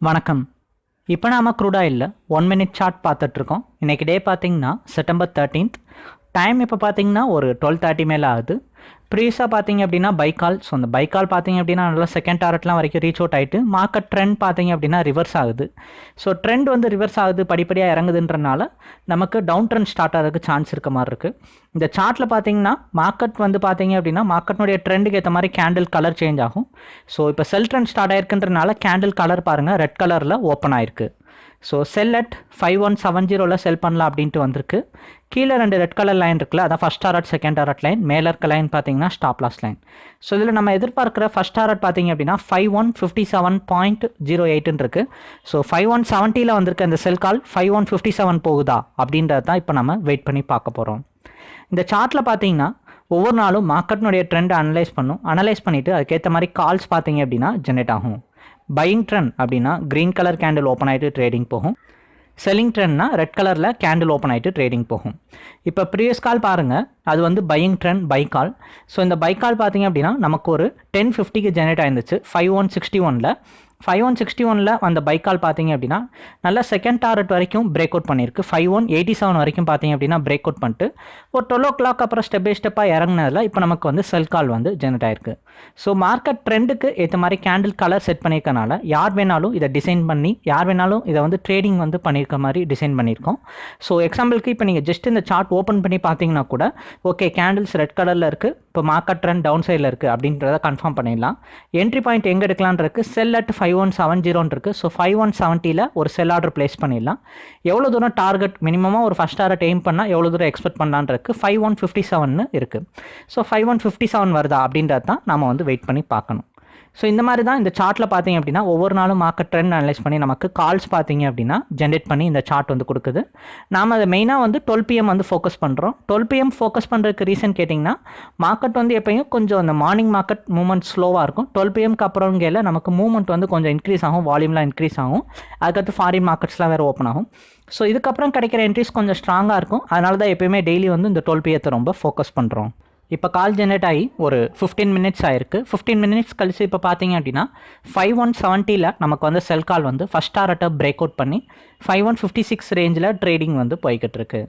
வணக்கம். இப்போ நாம க்ரூடாயில் ஒன் மினிட் சார்ட் பார்த்துட்ருக்கோம் இன்றைக்கி டே பார்த்திங்கன்னா செப்டம்பர் தேர்ட்டீன்த் டைம் இப்போ பார்த்தீங்கன்னா ஒரு டுவெல் தேர்ட்டி மேலே ஆகுது. ப்ரீஸாக பார்த்தீங்க அப்படின்னா பைக்கால் ஸோ அந்த பைக்கால் பார்த்தீங்க அப்படின்னா நல்லா செகண்ட் டாரட்லாம் வரைக்கும் ரீச் அவுட் ஆகிட்டு மார்க்கெட் ட்ரெண்ட் பார்த்தீங்க அப்படின்னா ரிவர்ஸ் ஆகுது. ஸோ ட்ரெண்ட் வந்து ரிவர்ஸ் ஆகுது படிப்படியாக இறங்குதுன்றனால நமக்கு டவுன் ட்ரெண்ட் ஸ்டார்ட் ஆகிறதுக்கு சான்ஸ் இருக்க மாதிரி இருக்குது இந்த சார்ட்டில் பார்த்தீங்கன்னா மார்க்கெட் வந்து பார்த்தீங்க அப்படின்னா மார்க்கெட்னுடைய ட்ரெண்டுக்கு ஏற்ற மாதிரி கேண்டில் கலர் சேஞ்ச் ஆகும். ஸோ இப்போ செல் ட்ரெண்ட் ஸ்டார்ட் ஆயிருக்குன்றனால கேண்டில் கலர் பாருங்கள் ரெட் கலரில் ஓப்பன் ஆயிருக்கு. So sell at five one seven ஜீரோவில் செல் பண்ணலாம் அப்படின்ட்டு வந்திருக்கு. கீழே ரெண்டு ரெட் கலர் லைன் இருக்குல்ல அதான் first art second target line மேலே இருக்க லைன் பார்த்தீங்கன்னா ஸ்டாப் லாஸ் லைன் ஸோ இதில் நம்ம எதிர்பார்க்குற ஃபஸ்ட் டாரட் பார்த்தீங்க அப்படின்னா five one fifty seven point zero எயிட்டுன்னு இருக்குது ஸோ ஃபைவ் ஒன் செவன்ட்டியில் வந்திருக்க இந்த sell call five one fifty seven போகுதா அப்படின்றது தான் இப்போ நம்ம வெயிட் பண்ணி பார்க்க போகிறோம் இந்த சார்ட்டில் பார்த்தீங்கன்னா ஒவ்வொரு நாளும் மார்க்கெட்னுடைய ட்ரெண்ட் அனலைஸ் பண்ணும். அனலைஸ் பண்ணிவிட்டு அதுக்கேற்ற மாதிரி கால்ஸ் பார்த்தீங்க அப்படின்னா ஜென்ரேட் ஆகும். பையிங் ட்ரெண்ட் அப்படின்னா க்ரீன் கலர் கேண்டில் ஓப்பன் ஆகிட்டு ட்ரேடிங் போகும். செல்லிங் ட்ரெண்ட்னா ரெட் கலரில் கேண்டில் ஓப்பன் ஆகிட்டு ட்ரேடிங் போகும். இப்போ ப்ரீவியஸ் கால் பாருங்கள் அது வந்து buying trend buy call so இந்த பை கால் பார்த்தீங்க அப்படின்னா நமக்கு ஒரு டென் ஃபிஃப்டிக்கு ஜெனரேட் ஆயிருந்துச்சு. ஃபைவ் ஒன் சிக்ஸ்டி ஒனில் ஃபைவ் ஒன் சிக்ஸ்டி ஒனில் அந்த பைக் கால் பார்த்தீங்க அப்படின்னா நல்லா செகண்ட் டாரட் வரைக்கும் பிரேக் அவுட் பண்ணியிருக்கு. ஃபைவ் ஒன் எயிட்டி செவன் வரைக்கும் பார்த்தீங்க அப்படின்னா பிரேக் அவுட் பண்ணிட்டு ஒரு டுவெல் ஓ கிளாக் அப்புறம் ஸ்டெப் பை ஸ்டெப்பாக இறங்குனதில் இப்போ நமக்கு வந்து செல் கால் வந்து ஜெனரேட் ஆயிருக்கு. ஸோ மார்க்கெட் ட்ரெண்டுக்கு ஏற்ற மாதிரி கேண்டில் கலர் செட் பண்ணியிருக்கனால யார் வேணாலும் இதை டிசைன் பண்ணி யார் வேணாலும் இதை வந்து ட்ரேடிங் வந்து பண்ணியிருக்க மாதிரி டிசைன் பண்ணியிருக்கோம். ஸோ எக்ஸாம்பிளுக்கு இப்போ நீங்கள் ஜஸ்ட் இந்த சார்ட் ஓப்பன் பண்ணி பார்த்தீங்கன்னா கூட ஓகே கேண்டில்ஸ் ரெட் கலரில் இருக்குது இப்போ மார்க்கெட் ட்ரெண்ட் டவுன் சைடில் இருக்குது அப்படின்றத கன்ஃபார்ம் பண்ணிடலாம். என்ட்ரி பாயிண்ட் எங்கே எடுக்கலான் இருக்குது sell at five one seven ஜீரோன்னு இருக்குது ஸோ ஃபைவ் ஒன் செவன்ட்டியில் ஒரு செல் ஆர்டர் பிளேஸ் பண்ணிடலாம். எவ்வளோ தூரம் டார்கெட் மினிமமாக ஒரு ஃபஸ்ட் டாரட் எய்ம் பண்ணால் எவ்வளோ தூரம் எக்ஸ்பெக்ட் பண்ணலான் இருக்குது ஃபைவ் ஒன் ஃபிஃப்டி செவன் இருக்குது so five one fifty seven வருதா அப்படின்றது தான் நம்ம வந்து வெயிட் பண்ணி பார்க்கணும். ஸோ இந்த மாதிரி தான் இந்த சார்ட்டில் பார்த்தீங்க அப்படின்னா ஒவ்வொரு நாளும் மார்க்கெட் ட்ரெண்ட் அனலைஸ் பண்ணி நமக்கு கால்ஸ் பார்த்தீங்க அப்படின்னா ஜென்ரேட் பண்ணி இந்த சார்ட் வந்து கொடுக்குது. நாம் அதை மெயினாக வந்து டுவெல் பிஎம் வந்து ஃபோக்கஸ் பண்ணுறோம் டுவெல் பிஎம் ஃபோக்கஸ் பண்ணுறதுக்கு ரீசன் கேட்டிங்கன்னா மார்க்கெட் வந்து எப்பயும் கொஞ்சம் அந்த மார்னிங் மார்க்கெட் மூவ்மெண்ட் ஸ்லோவாக இருக்கும். டுவெல் பிஎம்க்கு அப்புறம்கையில் நமக்கு மூவ்மெண்ட் வந்து கொஞ்சம் இன்க்ரீஸ் ஆகும் வால்யூம்லாம் இன்க்ரீஸ் ஆகும். அதுக்கடுத்து ஃபாரின் மார்க்கெட்ஸ்லாம் வேறு ஓப்பன் ஆகும். ஸோ இதுக்கப்புறம் கிடைக்கிற என்ட்ரிஸ் கொஞ்சம் ஸ்ட்ராங்காக இருக்கும். அதனால தான் எப்பயுமே டெய்லி வந்து இந்த டுவெல் பிஎத்தை ரொம்ப ஃபோக்கஸ் பண்ணுறோம் இப்போ கால் ஜென்ரேட் ஆகி ஒரு ஃபிஃப்டீன் மினிட்ஸ் ஆயிருக்கு. ஃபிஃப்டீன் மினிட்ஸ் கழிச்சு இப்போ பார்த்தீங்க அப்படின்னா ஃபைவ் ஒன் செவன்ட்டியில் நமக்கு வந்து செல் கால் வந்து ஃபஸ்ட் டாரட்டை பிரேக் அவுட் பண்ணி ஃபைவ் ஒன் ஃபிஃப்டி சிக்ஸ் ரேஞ்சில் ட்ரேடிங் வந்து போய்கிட்டு இருக்கு.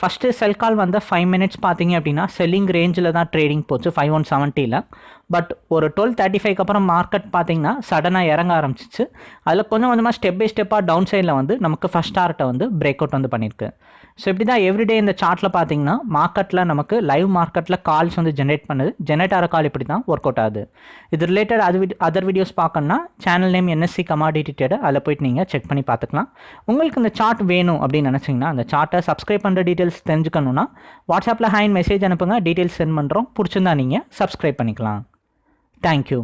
ஃபஸ்ட்டு செல் கால் வந்த ஃபைவ் மினிட்ஸ் பார்த்தீங்க அப்படின்னா செல்லிங் ரேஞ்சில் தான் ட்ரேடிங் போச்சு ஃபைவ் ஒன் செவன்ட்டியில் பட் ஒரு டுவெல் தேர்ட்டி ஃபைவ்க்கு அப்புறம் மார்க்கெட் பார்த்தீங்கன்னா சடனாக இறங்க ஆரம்பிச்சிச்சு. அதில் கொஞ்சம் கொஞ்சமாக ஸ்டெப் பை ஸ்டெப்பாக டவுன் சைடில் வந்து நமக்கு ஃபஸ்ட் டார்ட்டை வந்து பிரேக் அவுட் வந்து பண்ணியிருக்கு ஸோ இப்படி தான் எவ்ரிடே இந்த சார்ட்டில் பார்த்தீங்கன்னா மார்க்கெட்டில் நமக்கு லைவ் மார்க்கெட்டில் கால்ஸ் வந்து ஜென்ரேட் பண்ணுது. ஜென்ரேட் ஆகிற கால் இப்படி தான் ஒர்க் அவுட் ஆகுது. இது ரிலேட்டட் அது அதர் வீடியோஸ் பார்க்கணுன்னா channel name NSC commodity trader அதில் போயிட்டு நீங்கள் செக் பண்ணி பார்த்துக்கலாம். உங்களுக்கு இந்த சார்ட் வேணும் அப்படின்னு நினச்சிங்கன்னா அந்த சார்ட்டை சப்ஸ்கிரைப் பண்ணுற டீட்டெயில்ஸ் தெரிஞ்சுக்கணுன்னா வாட்ஸ்அப்பில் ஹேண்ட் மெசேஜ் அனுப்புங்க டீட்டெயில்ஸ் சென்ட் பண்ணுறோம் பிடிச்சிருந்தா நீங்கள் சப்ஸ்கிரைப் பண்ணிக்கலாம். தேங்க்யூ